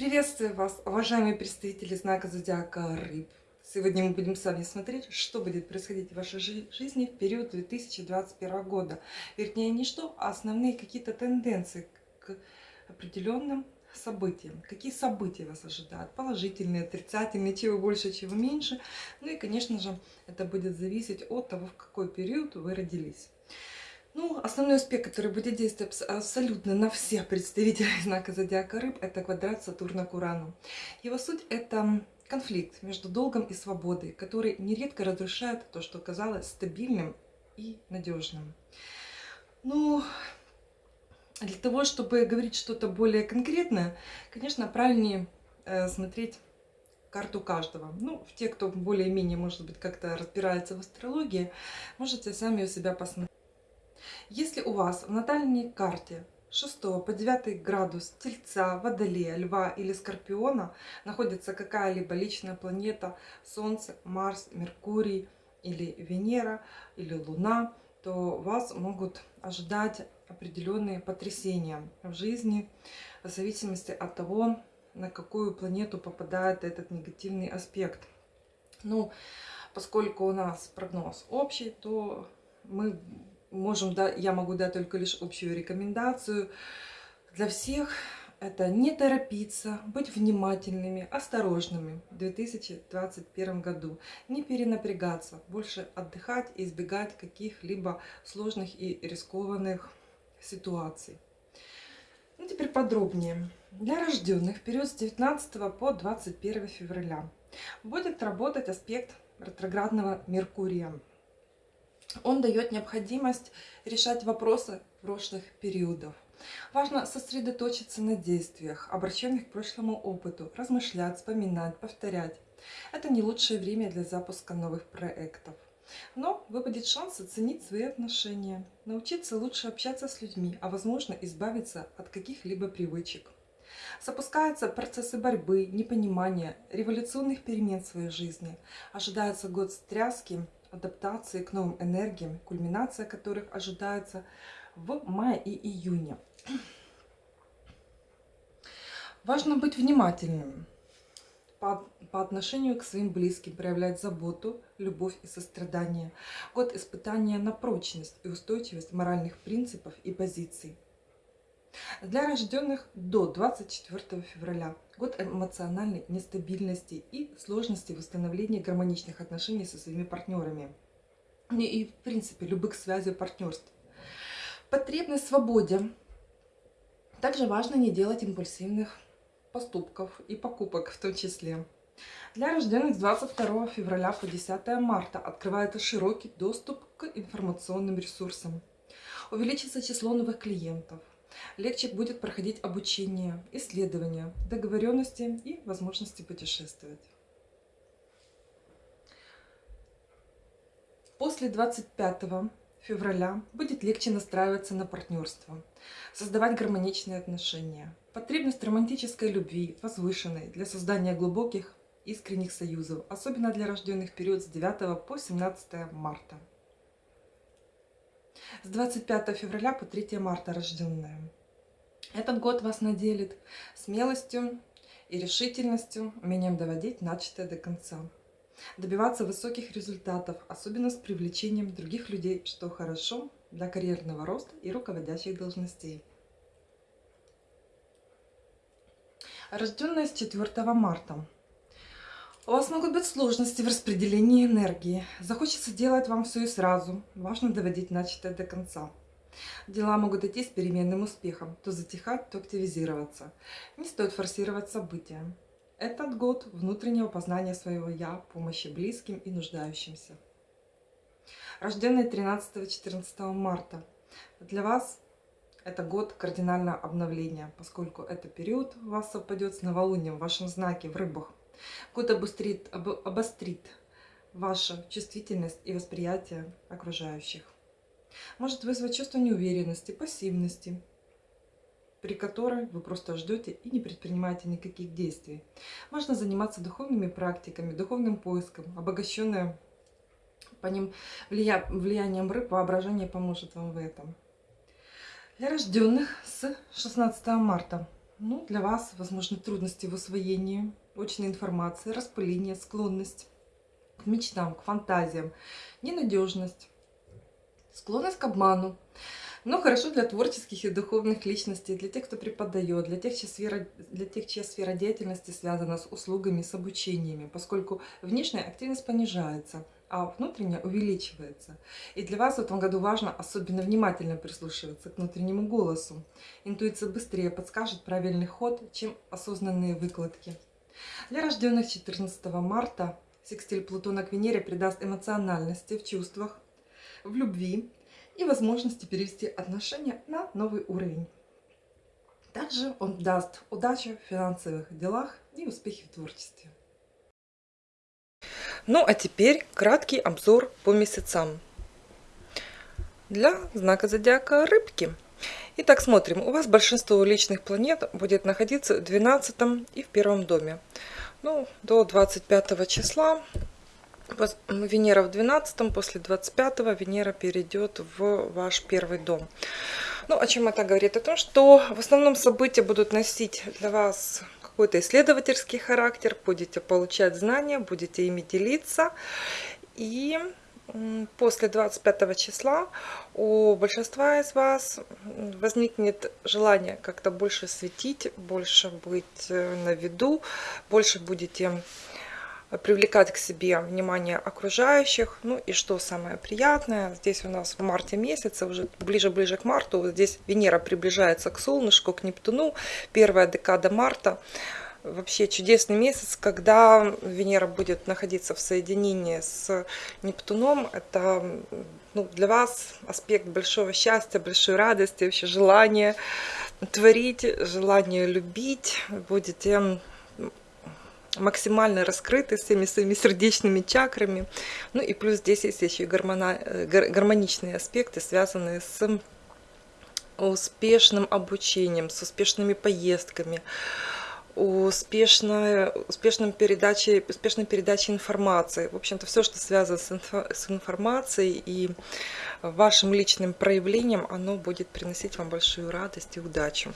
Приветствую вас, уважаемые представители знака Зодиака Рыб. Сегодня мы будем с вами смотреть, что будет происходить в вашей жизни в период 2021 года. Вернее, не что, а основные какие-то тенденции к определенным событиям. Какие события вас ожидают? Положительные, отрицательные, чего больше, чего меньше. Ну и, конечно же, это будет зависеть от того, в какой период вы родились. Ну, основной аспект, который будет действовать абсолютно на всех представителей знака Зодиака Рыб, это квадрат Сатурна к Урану. Его суть – это конфликт между долгом и свободой, который нередко разрушает то, что казалось стабильным и надежным. Ну, для того, чтобы говорить что-то более конкретное, конечно, правильнее э, смотреть карту каждого. Ну, те, кто более-менее, может быть, как-то разбирается в астрологии, можете сами у себя посмотреть. Если у вас в натальной карте 6 по 9 градус Тельца, Водолея, Льва или Скорпиона находится какая-либо личная планета, Солнце, Марс, Меркурий или Венера или Луна, то вас могут ожидать определенные потрясения в жизни в зависимости от того, на какую планету попадает этот негативный аспект. Ну, поскольку у нас прогноз общий, то мы можем, да, я могу дать только лишь общую рекомендацию для всех. Это не торопиться, быть внимательными, осторожными в 2021 году. Не перенапрягаться, больше отдыхать и избегать каких-либо сложных и рискованных ситуаций. Ну, теперь подробнее. Для рожденных период с 19 по 21 февраля будет работать аспект ретроградного Меркурия он дает необходимость решать вопросы прошлых периодов. Важно сосредоточиться на действиях, обращенных к прошлому опыту, размышлять, вспоминать, повторять. Это не лучшее время для запуска новых проектов. Но выпадет шанс оценить свои отношения, научиться лучше общаться с людьми, а возможно избавиться от каких-либо привычек. Запускаются процессы борьбы, непонимания, революционных перемен в своей жизни. Ожидается год стряски, адаптации к новым энергиям, кульминация которых ожидается в мае и июне. Важно быть внимательным по, по отношению к своим близким, проявлять заботу, любовь и сострадание. Год испытания на прочность и устойчивость моральных принципов и позиций. Для рожденных до 24 февраля год эмоциональной нестабильности и сложности восстановления гармоничных отношений со своими партнерами. И, в принципе, любых связей партнерств. Потребность в свободе. Также важно не делать импульсивных поступков и покупок в том числе. Для рожденных с 22 февраля по 10 марта открывается широкий доступ к информационным ресурсам. Увеличится число новых клиентов легче будет проходить обучение, исследования, договоренности и возможности путешествовать. После 25 февраля будет легче настраиваться на партнерство, создавать гармоничные отношения. Потребность романтической любви, возвышенной для создания глубоких искренних союзов, особенно для рожденных в период с 9 по 17 марта. С 25 февраля по 3 марта рожденные. Этот год вас наделит смелостью и решительностью, умением доводить начатое до конца. Добиваться высоких результатов, особенно с привлечением других людей, что хорошо для карьерного роста и руководящих должностей. Рожденная с 4 марта. У вас могут быть сложности в распределении энергии. Захочется делать вам все и сразу. Важно доводить начатое до конца. Дела могут идти с переменным успехом, то затихать, то активизироваться. Не стоит форсировать события. Этот год внутреннего познания своего «я», помощи близким и нуждающимся. Рожденные 13-14 марта. Для вас это год кардинального обновления, поскольку это период у вас совпадет с новолунием в вашем знаке в рыбах. Год обострит, об, обострит вашу чувствительность и восприятие окружающих может вызвать чувство неуверенности, пассивности, при которой вы просто ждете и не предпринимаете никаких действий. Можно заниматься духовными практиками, духовным поиском, обогащенное по ним влия... влиянием рыб, воображение поможет вам в этом. Для рожденных с 16 марта Ну, для вас, возможно, трудности в усвоении очной информации, распыление, склонность к мечтам, к фантазиям, ненадежность, склонность к обману. Но хорошо для творческих и духовных личностей, для тех, кто преподает, для тех, чья сфера, для тех, чья сфера деятельности связана с услугами, с обучениями, поскольку внешняя активность понижается, а внутренняя увеличивается. И для вас в этом году важно особенно внимательно прислушиваться к внутреннему голосу. Интуиция быстрее подскажет правильный ход, чем осознанные выкладки. Для рожденных 14 марта секстиль Плутона к Венере придаст эмоциональности в чувствах, в любви, и возможности перевести отношения на новый уровень. Также он даст удачу в финансовых делах и успехи в творчестве. Ну а теперь краткий обзор по месяцам. Для знака зодиака рыбки. Итак, смотрим. У вас большинство личных планет будет находиться в 12 и в первом доме. Ну, до 25 числа Венера в 12, после 25 Венера перейдет в ваш первый дом. Ну, о чем это говорит? О том, что в основном события будут носить для вас какой-то исследовательский характер, будете получать знания, будете ими делиться. И после 25 числа у большинства из вас возникнет желание как-то больше светить, больше быть э, на виду, больше будете привлекать к себе внимание окружающих. Ну и что самое приятное, здесь у нас в марте месяце, уже ближе-ближе к марту, здесь Венера приближается к солнышку, к Нептуну, первая декада марта. Вообще чудесный месяц, когда Венера будет находиться в соединении с Нептуном. Это ну, для вас аспект большого счастья, большой радости, вообще желание творить, желание любить. Будете максимально раскрыты всеми своими сердечными чакрами. Ну и плюс здесь есть еще и гормона, гармоничные аспекты, связанные с успешным обучением, с успешными поездками, успешной, успешным передачей, успешной передачей информации. В общем-то, все, что связано с, инфо, с информацией и вашим личным проявлением, оно будет приносить вам большую радость и удачу.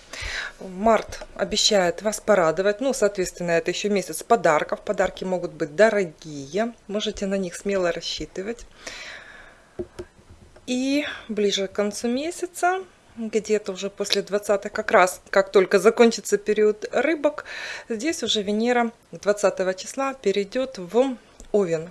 Март обещает вас порадовать. Ну, соответственно, это еще месяц подарков. Подарки могут быть дорогие. Можете на них смело рассчитывать. И ближе к концу месяца где-то уже после 20 как раз, как только закончится период рыбок, здесь уже Венера 20 числа перейдет в Овен.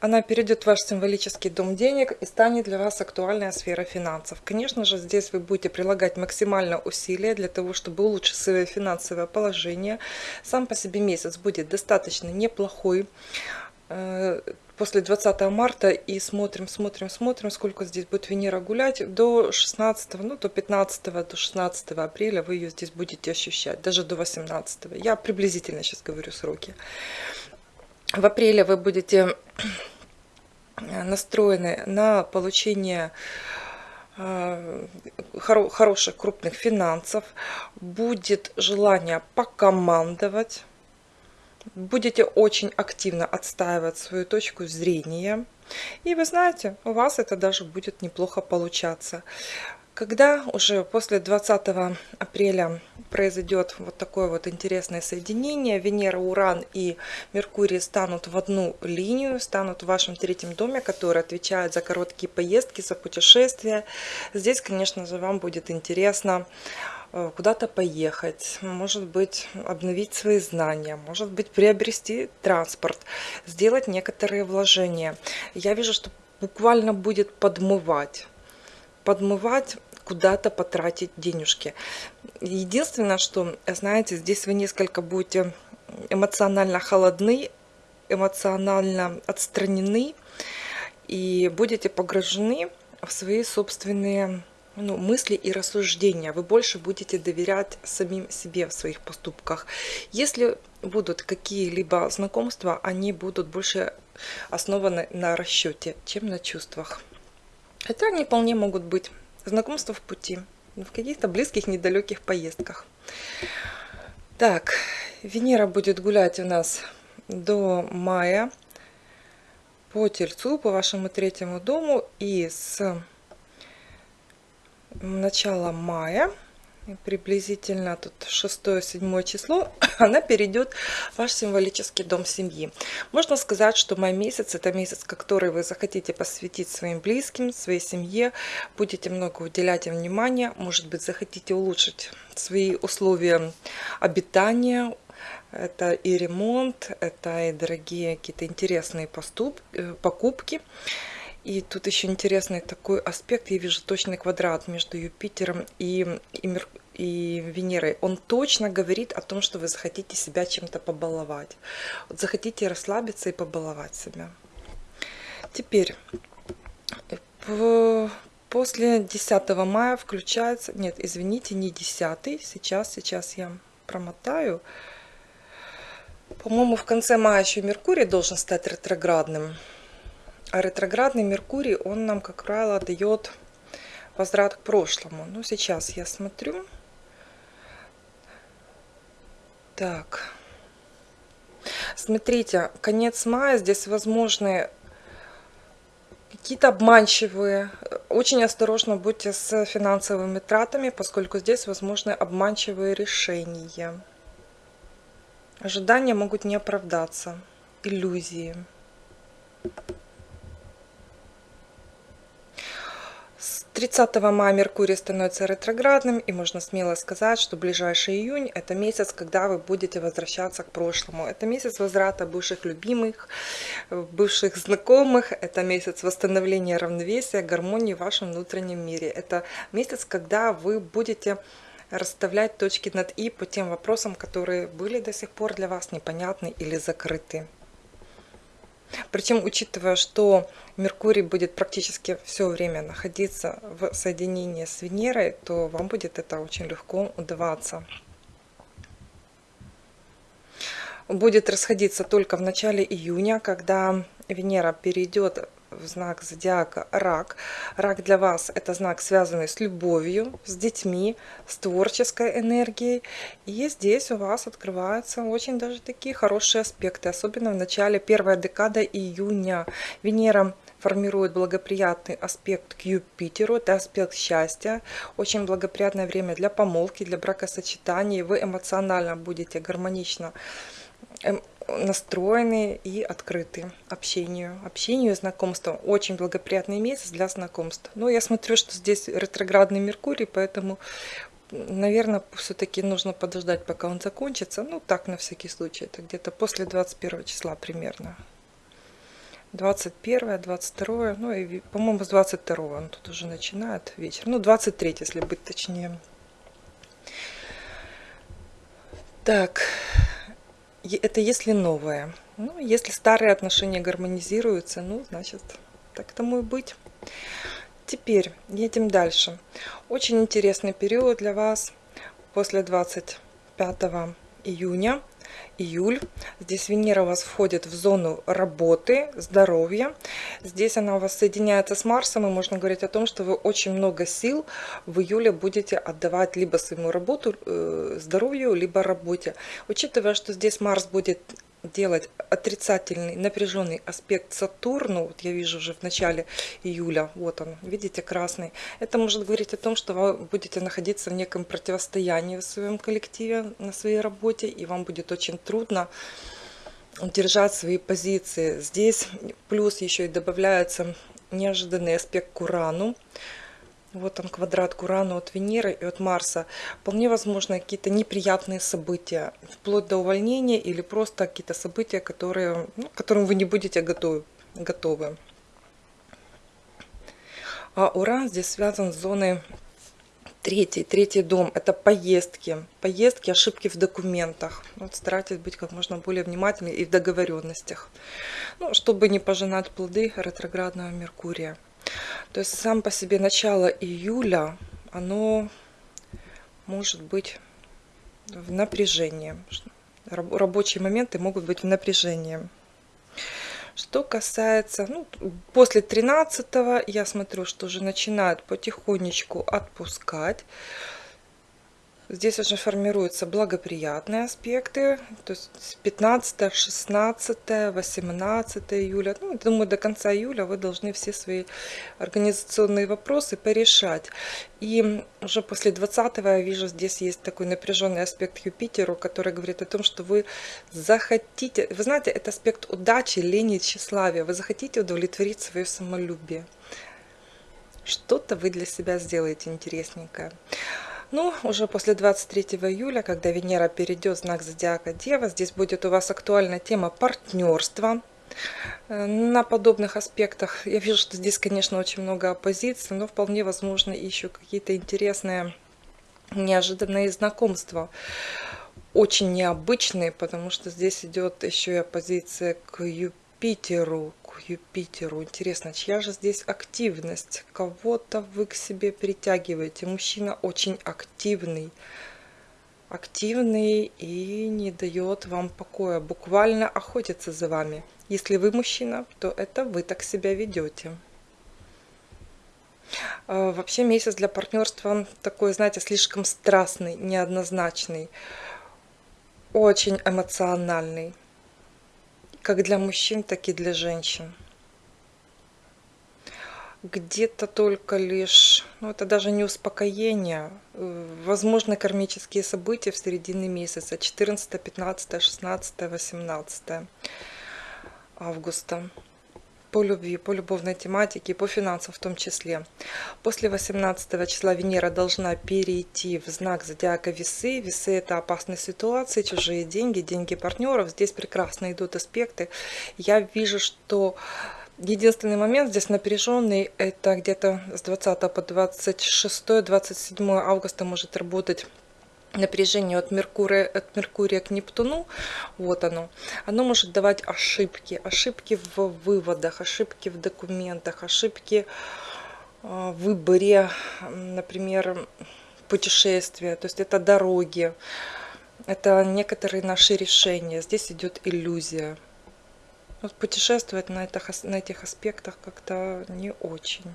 Она перейдет в ваш символический дом денег и станет для вас актуальная сфера финансов. Конечно же, здесь вы будете прилагать максимально усилия для того, чтобы улучшить свое финансовое положение. Сам по себе месяц будет достаточно неплохой э, после 20 марта и смотрим, смотрим, смотрим, сколько здесь будет Венера гулять. До 16, ну до 15, до 16 апреля вы ее здесь будете ощущать, даже до 18. Я приблизительно сейчас говорю сроки. В апреле вы будете настроены на получение э, хороших крупных финансов, будет желание покомандовать, будете очень активно отстаивать свою точку зрения. И вы знаете, у вас это даже будет неплохо получаться. Когда уже после 20 апреля произойдет вот такое вот интересное соединение, Венера, Уран и Меркурий станут в одну линию, станут в вашем третьем доме, который отвечает за короткие поездки, за путешествия. Здесь, конечно же, вам будет интересно куда-то поехать, может быть, обновить свои знания, может быть, приобрести транспорт, сделать некоторые вложения. Я вижу, что буквально будет подмывать, подмывать куда-то потратить денежки. Единственное, что, знаете, здесь вы несколько будете эмоционально холодны, эмоционально отстранены и будете погружены в свои собственные ну, мысли и рассуждения. Вы больше будете доверять самим себе в своих поступках. Если будут какие-либо знакомства, они будут больше основаны на расчете, чем на чувствах. Хотя они вполне могут быть знакомства в пути, в каких-то близких, недалеких поездках. Так, Венера будет гулять у нас до мая по Тельцу, по вашему третьему дому. И с начала мая приблизительно тут 6-7 число, она перейдет в ваш символический дом семьи. Можно сказать, что май месяц это месяц, который вы захотите посвятить своим близким, своей семье, будете много уделять им внимания, может быть захотите улучшить свои условия обитания, это и ремонт, это и дорогие какие-то интересные поступ, э, покупки. И тут еще интересный такой аспект. Я вижу точный квадрат между Юпитером и, и, Мер, и Венерой. Он точно говорит о том, что вы захотите себя чем-то побаловать. Вот захотите расслабиться и побаловать себя. Теперь, после 10 мая включается... Нет, извините, не 10. Сейчас, сейчас я промотаю. По-моему, в конце мая еще Меркурий должен стать ретроградным. А ретроградный Меркурий, он нам, как правило, дает возврат к прошлому. Ну, сейчас я смотрю. Так. Смотрите, конец мая, здесь возможны какие-то обманчивые. Очень осторожно будьте с финансовыми тратами, поскольку здесь возможны обманчивые решения. Ожидания могут не оправдаться. Иллюзии. 30 мая Меркурий становится ретроградным, и можно смело сказать, что ближайший июнь – это месяц, когда вы будете возвращаться к прошлому. Это месяц возврата бывших любимых, бывших знакомых, это месяц восстановления равновесия, гармонии в вашем внутреннем мире. Это месяц, когда вы будете расставлять точки над «и» по тем вопросам, которые были до сих пор для вас непонятны или закрыты. Причем, учитывая, что Меркурий будет практически все время находиться в соединении с Венерой, то вам будет это очень легко удаваться. Будет расходиться только в начале июня, когда Венера перейдет в знак зодиака рак. Рак для вас это знак, связанный с любовью, с детьми, с творческой энергией. И здесь у вас открываются очень даже такие хорошие аспекты, особенно в начале первой декады июня. Венера формирует благоприятный аспект к Юпитеру, это аспект счастья, очень благоприятное время для помолвки, для бракосочетаний, вы эмоционально будете гармонично эм, настроены и открыты общению. Общению и знакомству. Очень благоприятный месяц для знакомств. Но я смотрю, что здесь ретроградный Меркурий, поэтому, наверное, все-таки нужно подождать, пока он закончится. Ну, так, на всякий случай. Это где-то после 21 числа примерно. 21, 22, ну и, по-моему, с 22 он тут уже начинает вечер. Ну, 23, если быть точнее. Так, это если новое. Ну, если старые отношения гармонизируются, ну, значит, так тому и быть. Теперь едем дальше. Очень интересный период для вас после 25 июня июль. Здесь Венера у вас входит в зону работы, здоровья. Здесь она у вас соединяется с Марсом, и можно говорить о том, что вы очень много сил в июле будете отдавать либо своему работу, э, здоровью, либо работе. Учитывая, что здесь Марс будет делать отрицательный напряженный аспект Сатурну, вот я вижу уже в начале июля, вот он, видите, красный, это может говорить о том, что вы будете находиться в неком противостоянии в своем коллективе, на своей работе, и вам будет очень трудно удержать свои позиции. Здесь. Плюс еще и добавляется неожиданный аспект к Урану, вот он квадрат к Урану от Венеры и от Марса. Вполне возможно какие-то неприятные события, вплоть до увольнения или просто какие-то события, которые, ну, к которым вы не будете готовы. готовы. А Уран здесь связан с зоной третий, третий дом. Это поездки, поездки, ошибки в документах. Вот старайтесь быть как можно более внимательны и в договоренностях, ну, чтобы не пожинать плоды ретроградного Меркурия. То есть сам по себе начало июля, оно может быть в напряжении. Рабочие моменты могут быть в напряжении. Что касается, ну, после 13 я смотрю, что уже начинают потихонечку отпускать. Здесь уже формируются благоприятные аспекты, то есть 15, 16, 18 июля. Ну, думаю, до конца июля вы должны все свои организационные вопросы порешать. И уже после 20 я вижу, здесь есть такой напряженный аспект Юпитеру, который говорит о том, что вы захотите, вы знаете, это аспект удачи, лени, тщеславия. Вы захотите удовлетворить свое самолюбие. Что-то вы для себя сделаете интересненькое. Ну, уже после 23 июля, когда Венера перейдет в знак зодиака Дева, здесь будет у вас актуальна тема партнерства. Э, на подобных аспектах я вижу, что здесь, конечно, очень много оппозиции, но вполне возможно еще какие-то интересные, неожиданные знакомства. Очень необычные, потому что здесь идет еще и оппозиция к Юпитеру, Юпитеру. Интересно, чья же здесь активность? Кого-то вы к себе притягиваете. Мужчина очень активный. Активный и не дает вам покоя. Буквально охотится за вами. Если вы мужчина, то это вы так себя ведете. А, вообще месяц для партнерства такой, знаете, слишком страстный, неоднозначный, очень эмоциональный как для мужчин, так и для женщин. Где-то только лишь, ну это даже не успокоение, э, возможно кармические события в середине месяца, 14, 15, 16, 18 августа по любви, по любовной тематике, по финансам в том числе. После 18 числа Венера должна перейти в знак зодиака Весы. Весы это опасные ситуации, чужие деньги, деньги партнеров. Здесь прекрасно идут аспекты. Я вижу, что Единственный момент здесь напряженный, это где-то с 20 по 26-27 августа может работать напряжение от Меркурия, от Меркурия к Нептуну, вот оно, оно может давать ошибки, ошибки в выводах, ошибки в документах, ошибки а, в выборе, например, путешествия, то есть это дороги, это некоторые наши решения, здесь идет иллюзия. Вот путешествовать на, этих, на этих аспектах как-то не очень.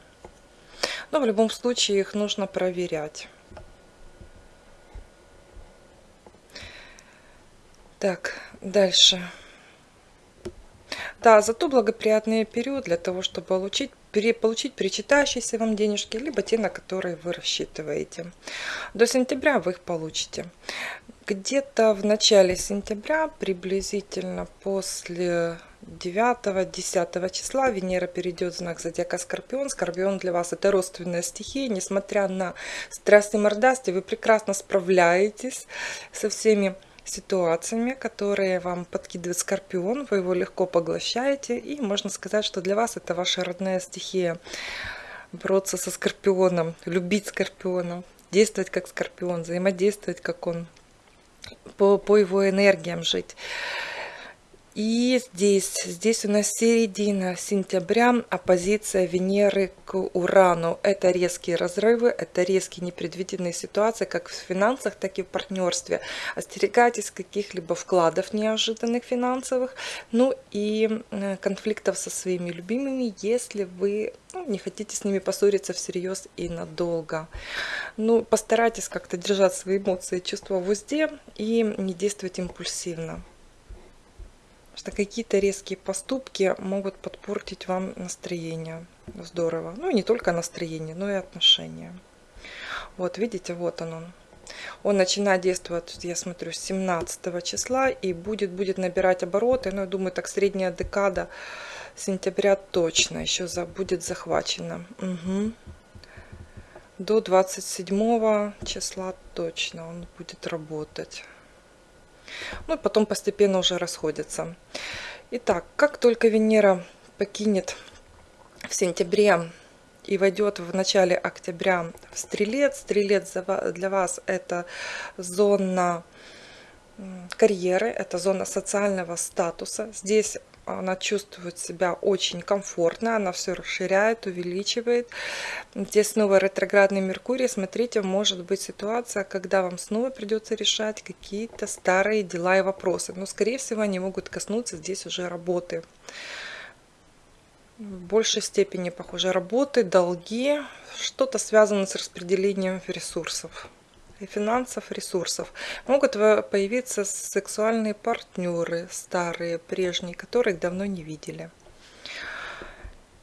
Но в любом случае их нужно проверять. Так, дальше. Да, зато благоприятный период для того, чтобы получить, пере, получить причитающиеся вам денежки, либо те, на которые вы рассчитываете. До сентября вы их получите. Где-то в начале сентября, приблизительно после 9-10 числа Венера перейдет в знак зодиака Скорпион. Скорпион для вас это родственная стихия. Несмотря на страсть и мордасти, вы прекрасно справляетесь со всеми ситуациями, которые вам подкидывает Скорпион. Вы его легко поглощаете. И можно сказать, что для вас это ваша родная стихия. Бороться со Скорпионом, любить Скорпиона, действовать как Скорпион, взаимодействовать как он, по, по его энергиям жить. И здесь, здесь у нас середина сентября, оппозиция Венеры к Урану. Это резкие разрывы, это резкие непредвиденные ситуации, как в финансах, так и в партнерстве. Остерегайтесь каких-либо вкладов неожиданных финансовых, ну и э, конфликтов со своими любимыми, если вы ну, не хотите с ними поссориться всерьез и надолго. Ну, постарайтесь как-то держать свои эмоции и чувства в узде и не действовать импульсивно что какие-то резкие поступки могут подпортить вам настроение. Здорово. Ну и не только настроение, но и отношения. Вот, видите, вот он. он. Он начинает действовать, я смотрю, с 17 числа и будет, будет набирать обороты. Ну, я думаю, так средняя декада сентября точно еще за, будет захвачена. Угу. До 27 числа точно он будет работать. Ну и потом постепенно уже расходятся. Итак, как только Венера покинет в сентябре и войдет в начале октября в Стрелец, Стрелец для вас это зона карьеры, это зона социального статуса. Здесь она чувствует себя очень комфортно, она все расширяет, увеличивает. Здесь снова ретроградный Меркурий. Смотрите, может быть ситуация, когда вам снова придется решать какие-то старые дела и вопросы. Но, скорее всего, они могут коснуться здесь уже работы. В большей степени, похоже, работы, долги, что-то связано с распределением ресурсов финансов, ресурсов. Могут появиться сексуальные партнеры старые, прежние, которых давно не видели.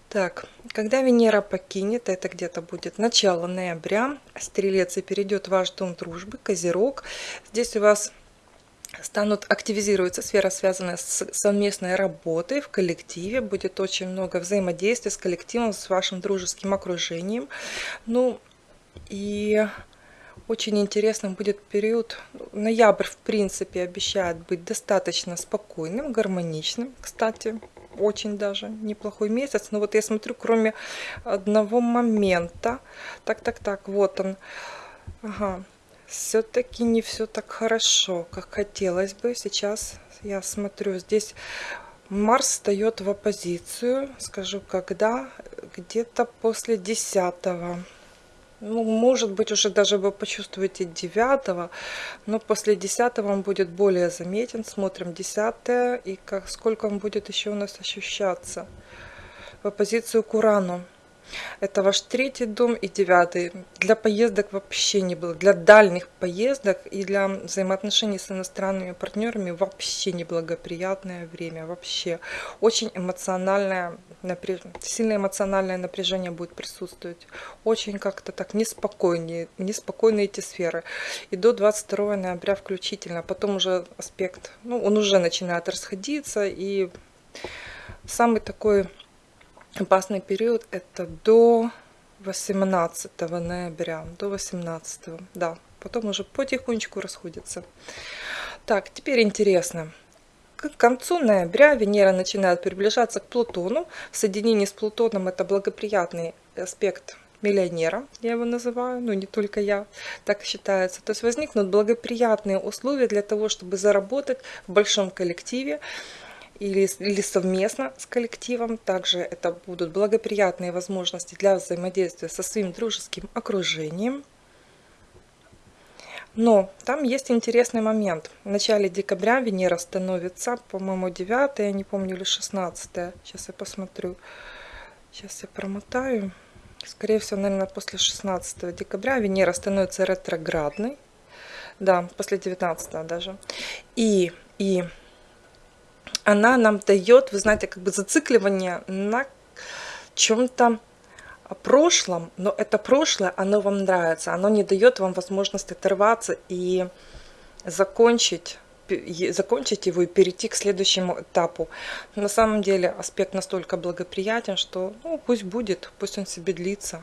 Так, когда Венера покинет, это где-то будет начало ноября, Стрелец и перейдет в ваш дом дружбы, Козерог. Здесь у вас станут активизироваться сфера, связанная с совместной работой в коллективе. Будет очень много взаимодействия с коллективом, с вашим дружеским окружением. Ну и очень интересным будет период. Ноябрь, в принципе, обещает быть достаточно спокойным, гармоничным. Кстати, очень даже неплохой месяц. Но вот я смотрю, кроме одного момента. Так, так, так, вот он. Ага, все-таки не все так хорошо, как хотелось бы. Сейчас я смотрю, здесь Марс встает в оппозицию, скажу когда, где-то после 10 ну, может быть, уже даже вы почувствуете 9 но после 10 он будет более заметен. Смотрим 10 и как, сколько он будет еще у нас ощущаться в оппозицию к Урану. Это ваш третий дом и девятый. Для поездок вообще не было. Для дальних поездок и для взаимоотношений с иностранными партнерами вообще неблагоприятное время. Вообще очень эмоциональное, напряж... сильное эмоциональное напряжение будет присутствовать. Очень как-то так неспокойнее, неспокойные эти сферы. И до 22 ноября включительно. Потом уже аспект, ну он уже начинает расходиться и самый такой опасный период это до 18 ноября, до 18, да, потом уже потихонечку расходится. Так, теперь интересно. К концу ноября Венера начинает приближаться к Плутону. В соединении с Плутоном это благоприятный аспект миллионера, я его называю, но не только я, так считается. То есть возникнут благоприятные условия для того, чтобы заработать в большом коллективе, или, или совместно с коллективом. Также это будут благоприятные возможности для взаимодействия со своим дружеским окружением. Но там есть интересный момент. В начале декабря Венера становится, по-моему, 9, я не помню, или 16. Сейчас я посмотрю. Сейчас я промотаю. Скорее всего, наверное, после 16 декабря Венера становится ретроградной. Да, после 19 даже. И, и она нам дает, вы знаете, как бы зацикливание на чем-то прошлом, но это прошлое, оно вам нравится, оно не дает вам возможность оторваться и закончить закончить его и перейти к следующему этапу. На самом деле аспект настолько благоприятен, что ну, пусть будет, пусть он себе длится.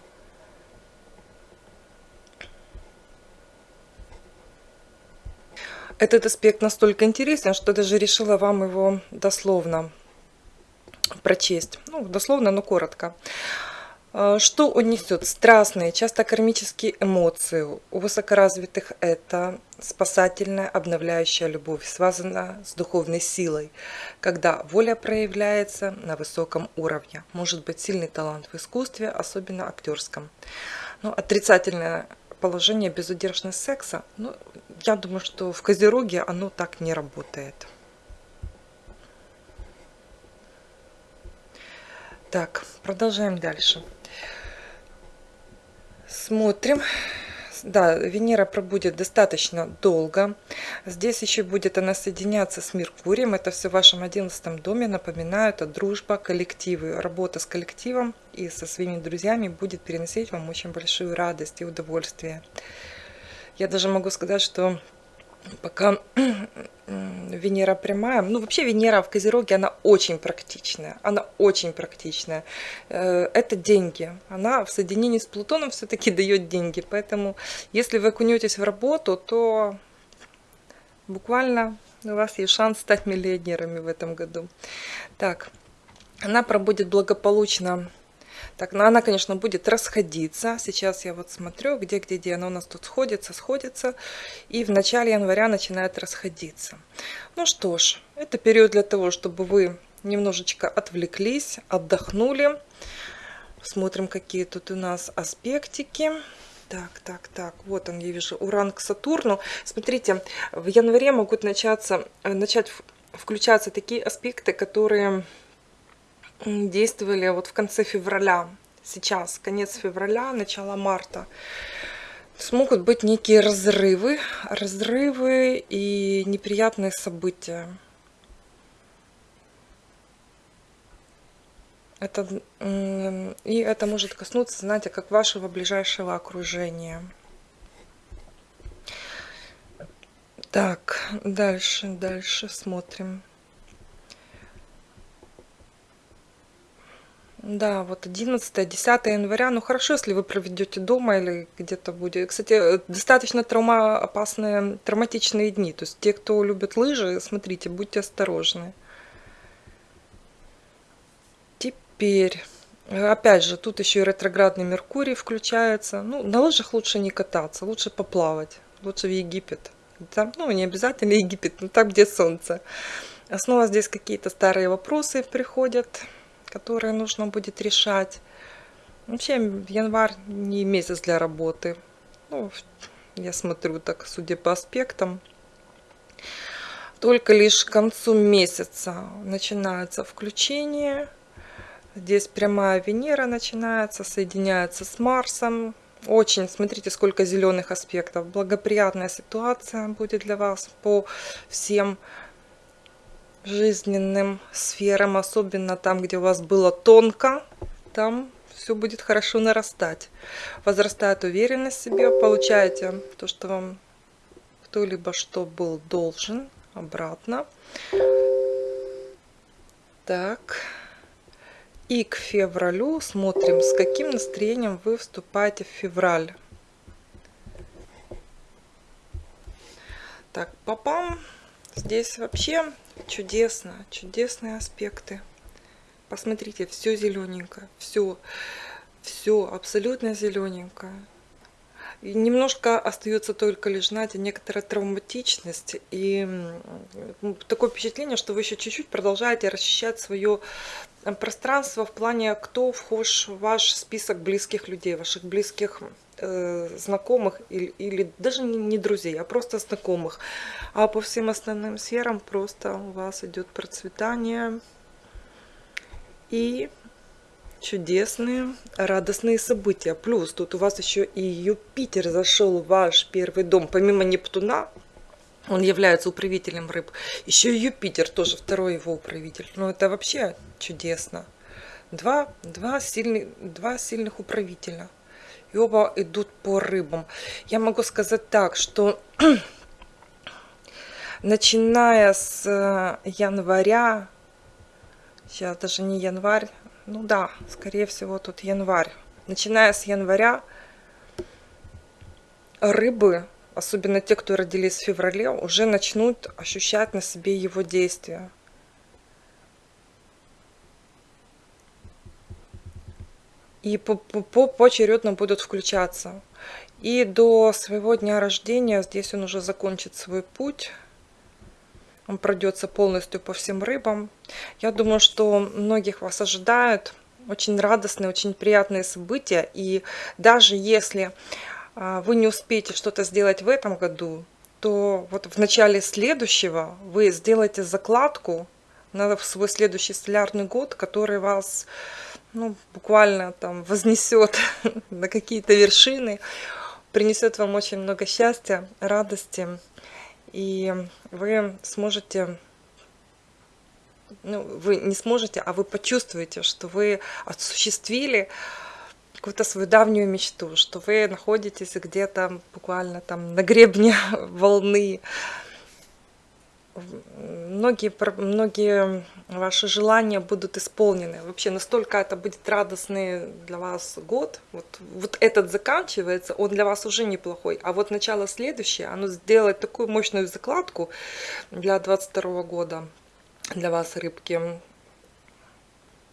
Этот аспект настолько интересен, что даже решила вам его дословно прочесть. Ну, дословно, но коротко. А, что он несет? Страстные, часто кармические эмоции. У высокоразвитых это спасательная, обновляющая любовь, связана с духовной силой, когда воля проявляется на высоком уровне. Может быть сильный талант в искусстве, особенно актерском. Но отрицательное положение безудержность секса, ну, я думаю, что в Козероге оно так не работает. Так, продолжаем дальше. Смотрим да, Венера пробудет достаточно долго. Здесь еще будет она соединяться с Меркурием. Это все в вашем одиннадцатом доме. Напоминаю, это дружба, коллективы. Работа с коллективом и со своими друзьями будет переносить вам очень большую радость и удовольствие. Я даже могу сказать, что пока Венера прямая, ну вообще Венера в Козероге, она очень практичная, она очень практичная. Э, это деньги, она в соединении с Плутоном все-таки дает деньги, поэтому если вы окунетесь в работу, то буквально у вас есть шанс стать миллионерами в этом году. Так, она пробудет благополучно так, ну она, конечно, будет расходиться. Сейчас я вот смотрю, где, где, где она у нас тут сходится, сходится. И в начале января начинает расходиться. Ну что ж, это период для того, чтобы вы немножечко отвлеклись, отдохнули. Смотрим, какие тут у нас аспектики. Так, так, так, вот он, я вижу, Уран к Сатурну. Смотрите, в январе могут начаться, э, начать включаться такие аспекты, которые действовали вот в конце февраля, сейчас, конец февраля, начало марта. смогут быть некие разрывы, разрывы и неприятные события. Это, и это может коснуться, знаете, как вашего ближайшего окружения. Так, дальше, дальше смотрим. Да, вот 11-10 января. Ну хорошо, если вы проведете дома или где-то будет. Кстати, достаточно травмоопасные, травматичные дни. То есть те, кто любит лыжи, смотрите, будьте осторожны. Теперь, опять же, тут еще и ретроградный Меркурий включается. Ну, на лыжах лучше не кататься, лучше поплавать. Лучше в Египет. Там, ну, не обязательно Египет, но там, где солнце. Снова здесь какие-то старые вопросы приходят которые нужно будет решать. Вообще январь не месяц для работы. Ну, я смотрю так, судя по аспектам. Только лишь к концу месяца начинается включение. Здесь прямая Венера начинается, соединяется с Марсом. Очень, смотрите, сколько зеленых аспектов. Благоприятная ситуация будет для вас по всем жизненным сферам, особенно там, где у вас было тонко, там все будет хорошо нарастать. Возрастает уверенность в себе, получаете то, что вам кто-либо что был должен, обратно. Так. И к февралю смотрим, с каким настроением вы вступаете в февраль. Так, попам. Здесь вообще чудесно, чудесные аспекты. Посмотрите, все зелененькое, все, все абсолютно зелененькое. И немножко остается только лишь, знаете, некоторая травматичность и такое впечатление, что вы еще чуть-чуть продолжаете расчищать свое э, пространство в плане, кто вхож в ваш список близких людей, ваших близких знакомых или, или даже не, не друзей, а просто знакомых. А по всем остальным сферам просто у вас идет процветание и чудесные, радостные события. Плюс тут у вас еще и Юпитер зашел в ваш первый дом. Помимо Нептуна, он является управителем рыб. Еще и Юпитер тоже второй его управитель. Ну это вообще чудесно. Два, два, сильных, два сильных управителя и оба идут по рыбам. Я могу сказать так, что начиная с э, января, сейчас даже не январь, ну да, скорее всего тут январь. Начиная с января рыбы, особенно те, кто родились в феврале, уже начнут ощущать на себе его действия. И по, по, поочередно будут включаться. И до своего дня рождения здесь он уже закончит свой путь. Он пройдется полностью по всем рыбам. Я думаю, что многих вас ожидают очень радостные, очень приятные события. И даже если а, вы не успеете что-то сделать в этом году, то вот в начале следующего вы сделаете закладку на свой следующий солярный год, который вас ну, буквально там вознесет на какие-то вершины, принесет вам очень много счастья, радости, и вы сможете, ну, вы не сможете, а вы почувствуете, что вы осуществили какую-то свою давнюю мечту, что вы находитесь где-то буквально там на гребне волны, многие, многие ваши желания будут исполнены. Вообще настолько это будет радостный для вас год. Вот, вот этот заканчивается, он для вас уже неплохой. А вот начало следующее, оно сделает такую мощную закладку для 22 года для вас, рыбки.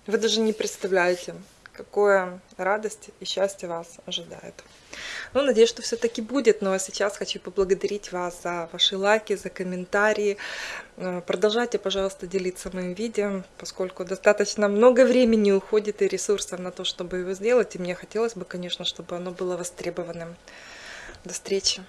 Вы даже не представляете, какое радость и счастье вас ожидает. Ну, надеюсь, что все-таки будет. А сейчас хочу поблагодарить вас за ваши лайки, за комментарии. Э, продолжайте, пожалуйста, делиться моим видео, поскольку достаточно много времени уходит и ресурсов на то, чтобы его сделать. И мне хотелось бы, конечно, чтобы оно было востребованным. До встречи!